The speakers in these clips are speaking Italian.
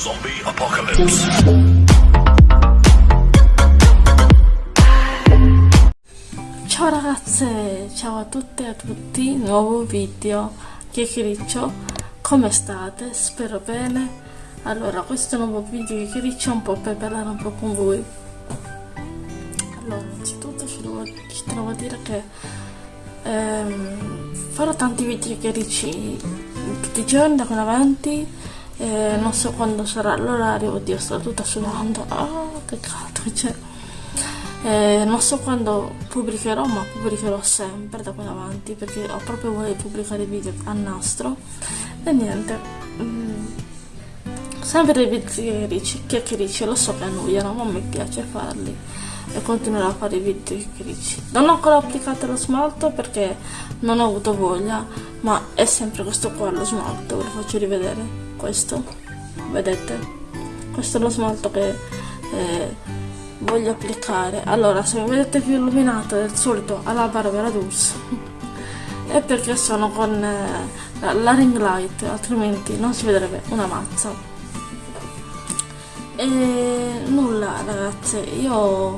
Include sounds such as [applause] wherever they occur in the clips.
Zombie Apocalypse. Ciao ragazze, ciao a tutte e a tutti, nuovo video chiacchiericcio, come state? Spero bene. Allora, questo nuovo video chiacchiericcio è un po' per parlare un po' con voi. Allora, innanzitutto ci devo, ci devo dire che ehm, farò tanti video chiacchiericci tutti i giorni da qui in avanti. Eh, non so quando sarà l'orario, oddio sto tutta sudando, ah che caldo che c'è. Eh, non so quando pubblicherò, ma pubblicherò sempre da qui in avanti perché ho proprio voglia di pubblicare video a nastro. E niente, mm, sempre dei video chiacchiericci, lo so che annoiano, ma mi piace farli e continuerò a fare i video chiacchiericci. Non ho ancora applicato lo smalto perché non ho avuto voglia, ma è sempre questo qua lo smalto, ve lo faccio rivedere. Questo, vedete? Questo è lo smalto che... Eh, voglio applicare. Allora se mi vedete più illuminato del solito alla Barbera Dulce. [laughs] È perché sono con eh, la ring light altrimenti non si vedrebbe una mazza. E nulla ragazze io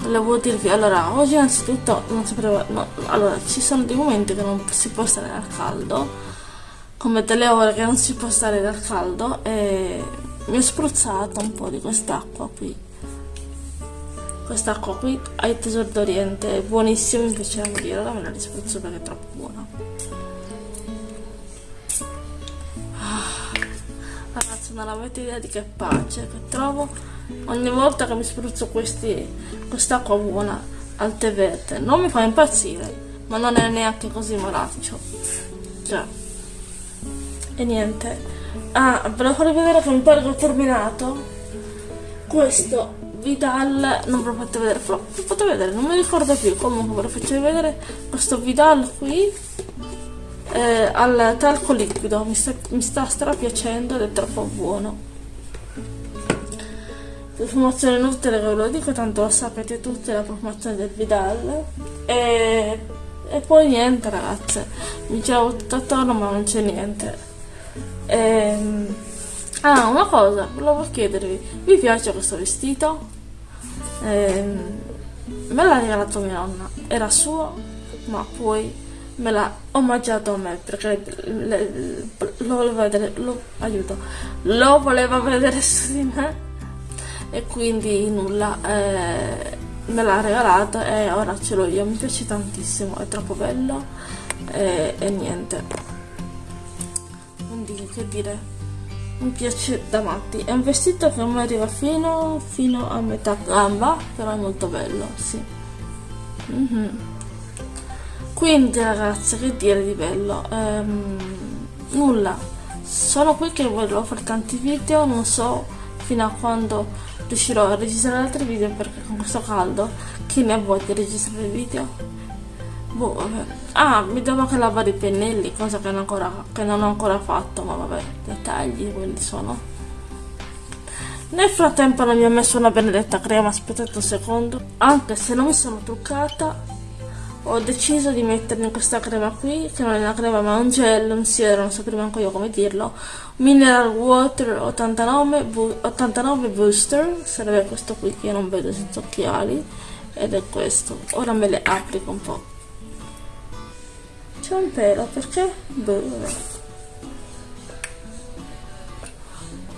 volevo dirvi allora oggi innanzitutto non sapevo no, allora ci sono dei momenti che non si può stare al caldo come delle ore che non si può stare dal caldo e mi ho spruzzato un po' di quest'acqua qui. Quest'acqua qui ai tesoro d'oriente è buonissimo mi piace da morire ora me la rispruzzo perché è troppo buona. Ah, ragazzi non avete idea di che pace che trovo. Ogni volta che mi spruzzo quest'acqua buona al tè verde non mi fa impazzire ma non è neanche così malaccio. Già e niente. Ah ve lo farò vedere che mi pare che ho terminato. Questo Vidal non ve lo fate vedere lo fate vedere non mi ricordo più comunque ve lo faccio vedere questo Vidal qui eh, al talco liquido. Mi sta, mi sta strapiacendo ed è troppo buono. Profumazione inutile che ve lo dico tanto lo sapete tutti la profumazione del Vidal. E, e poi niente ragazze. Mi giravo tutto attorno ma non c'è niente ehm, Ah, una cosa, volevo chiedervi, vi piace questo vestito? Eh, me l'ha regalato mia nonna, era suo, ma poi me l'ha omaggiato a me perché le, le, lo voleva vedere, lo, aiuto, lo voleva vedere su di me e quindi nulla, eh, me l'ha regalato e ora ce l'ho io, mi piace tantissimo, è troppo bello e, e niente. Che dire. Mi piace da matti. È un vestito che mi arriva fino, fino a metà gamba però è molto bello sì. Mm -hmm. quindi ragazze che dire di bello? Ehm, nulla. Sono qui che voglio fare tanti video non so fino a quando riuscirò a registrare altri video perché con questo caldo chi ne ha voglia di registrare video Boh, vabbè. Ah, mi devo anche lavare i pennelli, cosa che non, ancora, che non ho ancora fatto, ma vabbè, dettagli quelli sono. Nel frattempo non mi ho messo una benedetta crema, aspettate un secondo. Anche se non mi sono truccata, ho deciso di mettermi questa crema qui, che non è una crema ma un gel, un siero, non so prima anche io come dirlo. Mineral Water 89, 89 Booster, sarebbe questo qui che io non vedo senza occhiali, ed è questo. Ora me le applico un po'. C'è un pelo, perché? Boh,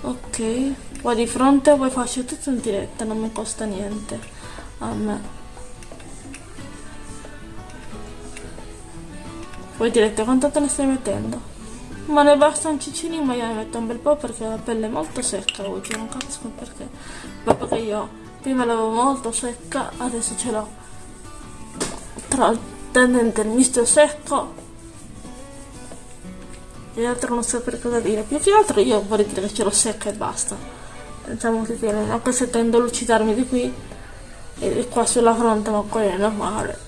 Ok, poi di fronte poi faccio tutto in diretta, non mi costa niente a me. Voi direte quanto te ne stai mettendo? Ma ne basta un ciccini, ma io ne metto un bel po' perché la pelle è molto secca oggi, non capisco perché. Dopo che io prima l'avevo molto secca, adesso ce l'ho tra il tendente il misto secco e altro non so per cosa dire. Più che altro io vorrei dire che ce l'ho secca e basta. Diciamo che tiene anche se tendo a lucidarmi di qui e qua sulla fronte ma quello è normale.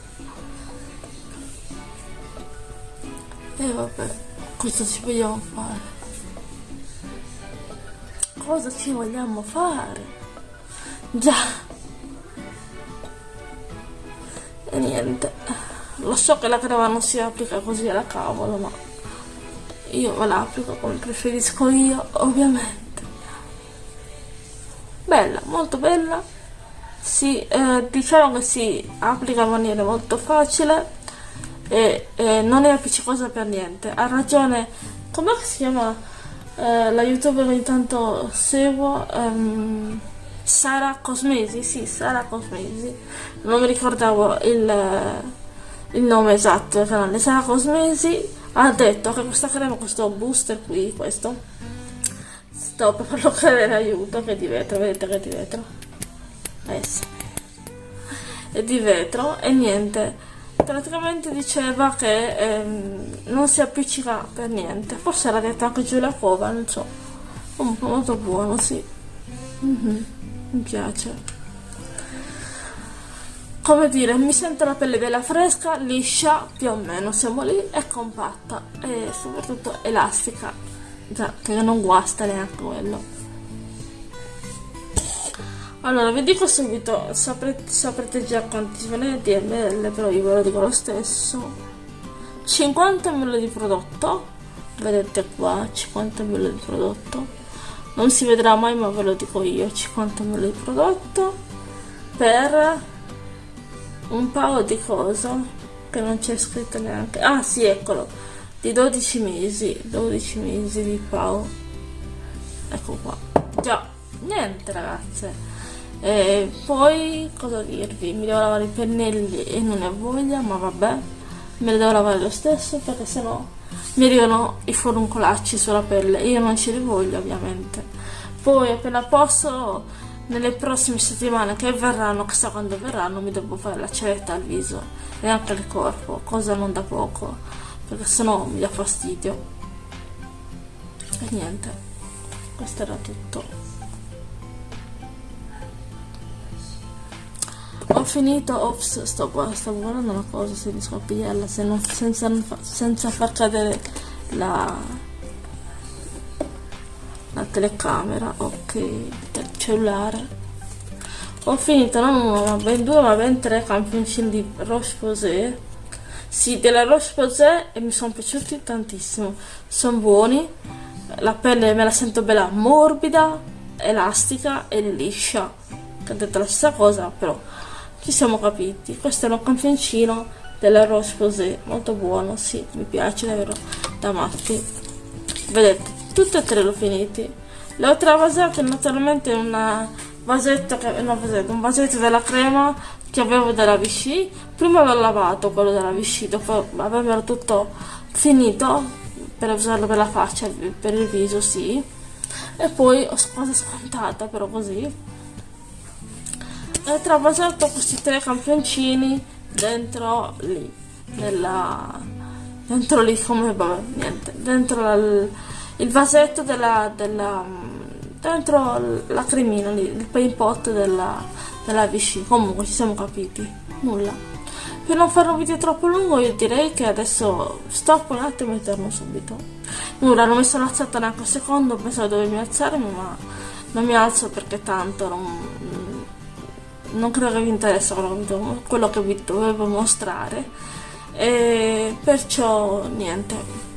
E vabbè cosa ci vogliamo fare. Cosa ci vogliamo fare? Già. E niente. Lo so che la crema non si applica così alla cavolo ma io me la applico come preferisco io ovviamente. Bella molto bella. Si, eh, diciamo che si applica in maniera molto facile e, e non è appiccicosa per niente. Ha ragione come si chiama eh, la youtuber ogni tanto seguo? Um, Sara Cosmesi sì Sara Cosmesi. Non mi ricordavo il, il nome esatto del canale. Sara Cosmesi ha detto che questa crema questo booster qui questo sto per farlo cadere aiuto che è di vetro vedete che è di vetro. Adesso. È di vetro e niente. Praticamente diceva che ehm, non si appiccica per niente. Forse l'ha detto anche Giulia Cova non so. Un po' molto buono sì. Mm -hmm. mi piace come dire mi sento la pelle bella fresca liscia più o meno siamo lì è compatta e soprattutto elastica già che non guasta neanche quello allora, vi dico subito, saprete, saprete già quanti sono i DML, però io ve lo dico lo stesso. 50 ml di prodotto, vedete qua, 50 ml di prodotto. Non si vedrà mai, ma ve lo dico io, 50 ml di prodotto per un paio di cosa che non c'è scritto neanche. Ah, sì, eccolo, di 12 mesi, 12 mesi di pao. Ecco qua. Già, niente ragazze e poi cosa dirvi mi devo lavare i pennelli e non ne ho voglia ma vabbè me li devo lavare lo stesso perché sennò mi arrivano i foruncolacci sulla pelle io non ce li voglio ovviamente poi appena posso nelle prossime settimane che verranno chissà quando verranno mi devo fare la ceretta al viso e anche al corpo cosa non da poco perché sennò mi dà fastidio. E niente questo era tutto. Ho finito ops sto stavo guardando una cosa se riesco a pigliarla se non, senza, senza far cadere la la telecamera ok cellulare. Ho finito non uno ma ben due ma ben tre campioncini di Roche Posay. Sì della Roche Posay e mi sono piaciuti tantissimo. Sono buoni la pelle me la sento bella morbida elastica e liscia. Che ho detto la stessa cosa però ci siamo capiti. Questo è un campioncino della Rose Posay molto buono sì mi piace davvero da matti. Vedete tutte e tre l'ho finiti le ho travasate naturalmente una vasetto che, no, vasetto, un vasetto della crema che avevo della Vichy. Prima avevo lavato quello della Vichy dopo avevo tutto finito per usarlo per la faccia per il viso sì. E poi ho quasi scontata però così. Ho travasato questi tre campioncini dentro lì nella dentro lì come vabbè niente dentro la, il vasetto della, della dentro la cremina lì il paint pot della, della Vichy. Comunque ci siamo capiti. Nulla. Per non fare un video troppo lungo io direi che adesso stop un attimo e torno subito. Nulla non mi sono alzata neanche un secondo pensavo di dovermi alzarmi ma non mi alzo perché tanto non, non credo che vi interessa quello che vi dovevo mostrare. E perciò niente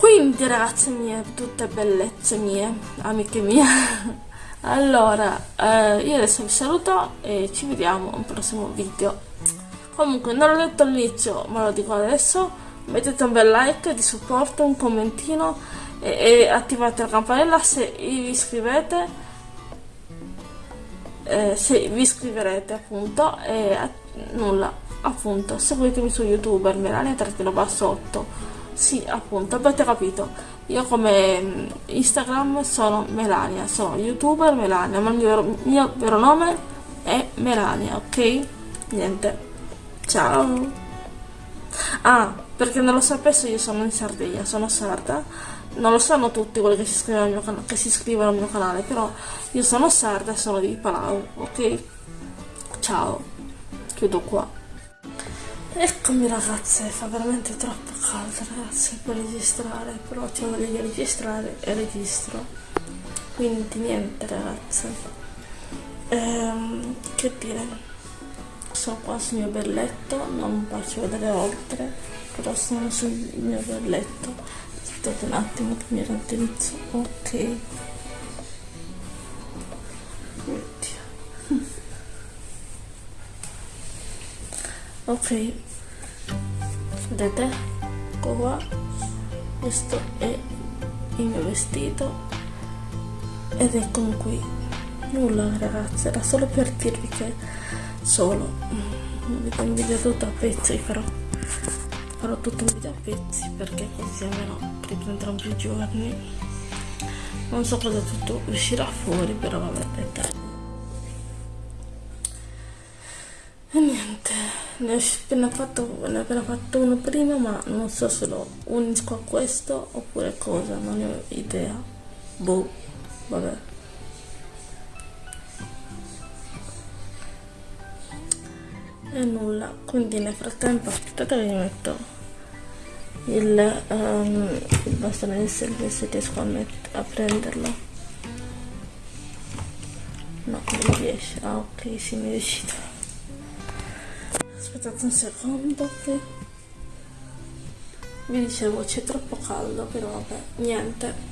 quindi ragazze mie tutte bellezze mie amiche mie. [laughs] Allora eh, io adesso vi saluto e ci vediamo un prossimo video. Comunque non l'ho detto all'inizio ma lo dico adesso. Mettete un bel like di supporto un commentino e, e attivate la campanella se vi iscrivete. Eh, se vi iscriverete appunto e nulla appunto. Seguitemi su youtuber Melania trattino bassotto sì appunto avete capito. Io come mm, instagram sono Melania sono youtuber Melania ma il mio vero, mio vero nome è Melania ok? Niente. Ciao. Ah perché non lo sapesse io sono in Sardegna sono sarda. Non lo sanno tutti quelli che si iscrivono al mio, can al mio canale però io sono sarda sono di Palau ok? Ciao. Chiudo qua eccomi ragazze fa veramente troppo caldo ragazzi per registrare però c'è voglia di registrare e registro. Quindi niente ragazze. Ehm, che dire? Sono qua sul mio bel letto non faccio vedere oltre però sono sul mio bel letto aspettate un attimo che mi rantolizzo ok ok. Vedete? Ecco qua. Questo è il mio vestito. Ed eccomi qui. Nulla ragazzi era solo per dirvi che solo. Vedete un video tutto a pezzi farò farò tutto un video a pezzi perché così almeno riprenderò più giorni. Non so cosa tutto uscirà fuori però vabbè dettagli e niente ne ho appena fatto, ne ho appena fatto uno prima ma non so se lo unisco a questo oppure cosa non ne ho idea. Boh vabbè. E nulla quindi nel frattempo aspettate mi metto il, um, il bastone di selfie se riesco a, a prenderlo. No non riesce. Ah ok sì mi è riuscito aspettate un secondo qui vi dicevo c'è troppo caldo però vabbè niente.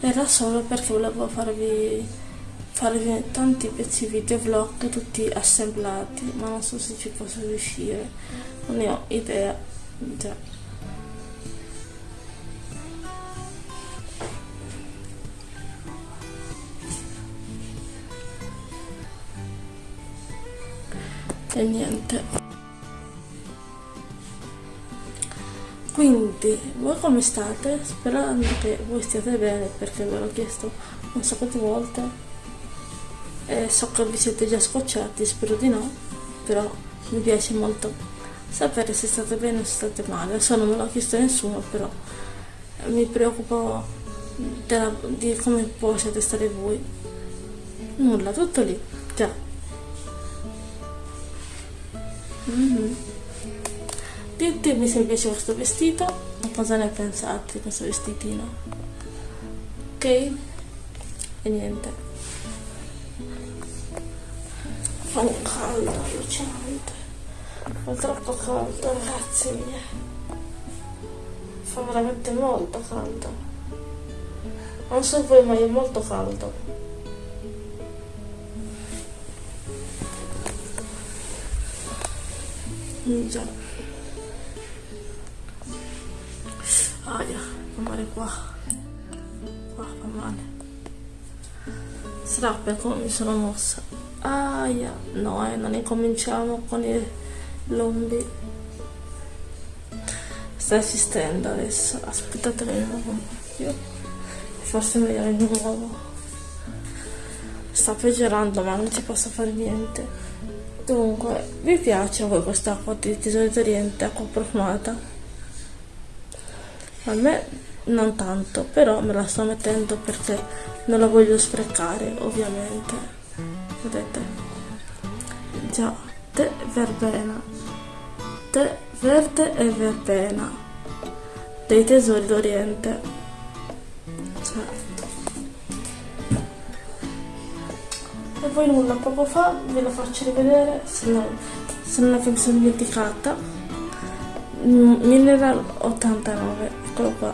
Era solo perché volevo farvi farvi tanti pezzi video vlog tutti assemblati ma non so se ci posso riuscire. Non ne ho idea già e niente quindi voi come state? sperando che voi stiate bene perché ve l'ho chiesto un sacco di volte. E so che vi siete già scocciati spero di no però mi piace molto sapere se state bene o se state male. Adesso non me l'ha chiesto nessuno però mi preoccupo della, di come possiate stare voi. Nulla tutto lì già mm -hmm. ditemi se vi piace questo vestito? Cosa ne pensate di questo vestitino? Ok? E niente. Fa un caldo allucinante fa troppo caldo ragazzi miei. Fa veramente molto caldo. Non so voi ma è molto caldo già aia fa male qua. Qua fa male. Sarà per come mi sono mossa. Aia. No eh non incominciamo con i lombi. Sta esistendo adesso. Aspettate che mi muovo un più forse meglio di nuovo sta peggiorando ma non ci posso fare niente Dunque, vi piace a voi questa acqua di tesoro d'Oriente, acqua profumata? A me non tanto, però me la sto mettendo perché non la voglio sprecare, ovviamente. Vedete? Già, tè verbena, tè verde e verbena, dei tesori d'Oriente. Cioè, e poi nulla poco fa ve lo faccio rivedere se non, se non sono dimenticata. Mm, mineral 89 eccolo qua.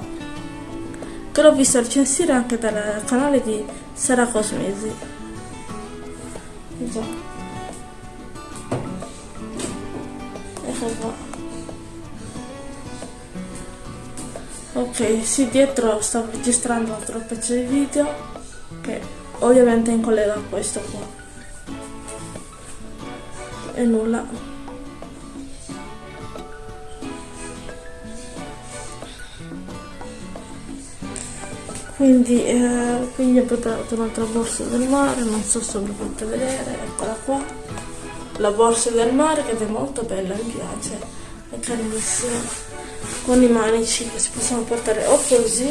Che l'ho visto recensire anche dal canale di Sara Cosmesi. Già. Eccolo qua. Ok sì dietro sto registrando un altro pezzo di video che ovviamente in collega a questo qua. E nulla. Quindi, eh, quindi ho portato un'altra borsa del mare non so se lo potete vedere eccola qua. La borsa del mare che è molto bella mi piace. È carinissima con i manici che si possono portare o così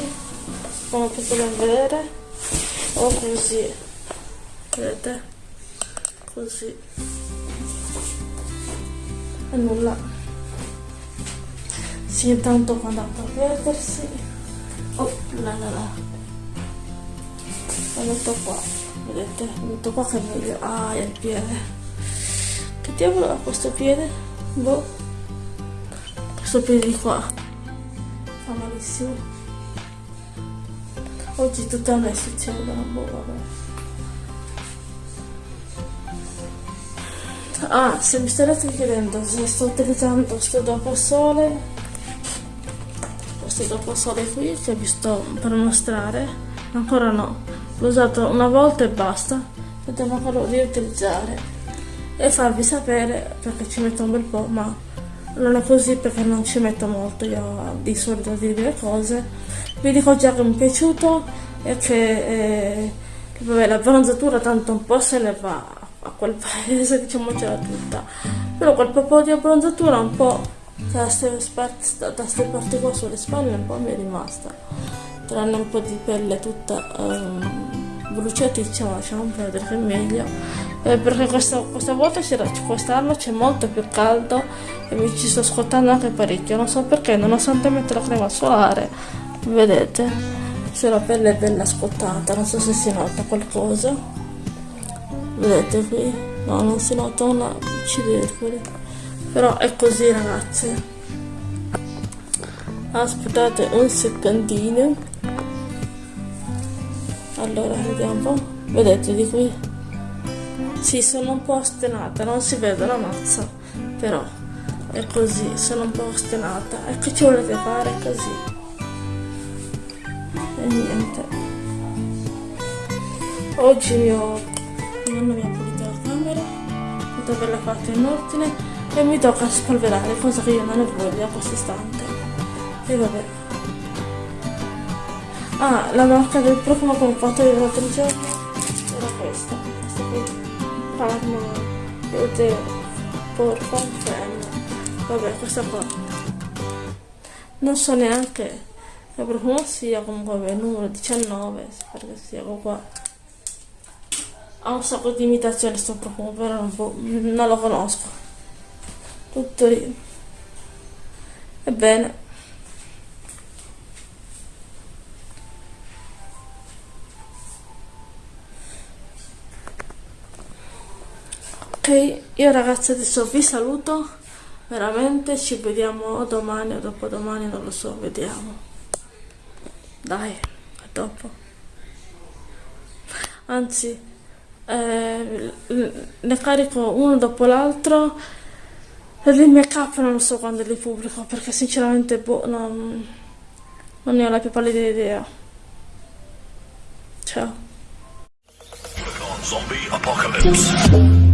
come potete vedere o così. Vedete? Così. E nulla. Sì intanto quando andate a perdersi. Oh la la la. Lo metto qua. Vedete? Metto qua che è meglio. Ah è il piede. Che diavolo ha questo piede? Boh. Questo piede di qua. Fa malissimo Oggi tutto a me succedono, boh vabbè. Ah, se mi starete chiedendo se sto utilizzando questo dopo sole, questo dopo sole qui che vi sto per mostrare, ancora no, l'ho usato una volta e basta, devo ancora riutilizzare e farvi sapere perché ci metto un bel po', ma non è così perché non ci metto molto io di solito dirvi le cose. Vi dico già che mi è piaciuto e che eh, vabbè, la bronzatura tanto un po' se ne va a quel [laughs] paese, diciamocela tutta. Però quel po' di abbronzatura un po' da queste parti qua sulle spalle un po' mi è rimasta. Tranne un po' di pelle tutta um, bruciaticcia, ma lasciamo perdere che è meglio. Eh, perché questa, questa volta quest'anno c'è molto più caldo e mi ci sto scottando anche parecchio. Non so perché, nonostante metto la crema solare, vedete, se la pelle è bella scottata, non so se si nota qualcosa. Vedete qui? No non si nota una cidercole però è così ragazzi aspettate un secondino allora vediamo. Vedete di qui? Sì sono un po' ostinata non si vede la mazza però è così sono un po' ostinata e che ci volete fare così niente. Oggi mi ho non mi ha pulito la camera tutta bella fatta in ordine e mi tocca spolverare cosa che io non ne voglio a questo istante e vabbè. Ah la marca del profumo che ho fatto io l'altro giorno era questa. Questa qui Parma vedete porfa vabbè questa qua. Non so neanche che profumo sia comunque il numero 19 perché sia qua. Ha un sacco di imitazioni sto profumo però non, non lo conosco. Tutto lì. Ebbene. Io ragazzi adesso vi saluto. Veramente ci vediamo domani o dopodomani non lo so vediamo dai a dopo. Anzi eh, ne carico uno dopo l'altro. E mie cappe non so quando li pubblico perché sinceramente boh, non, non ne ho la più pallida idea. Ciao. Zombie Apocalypse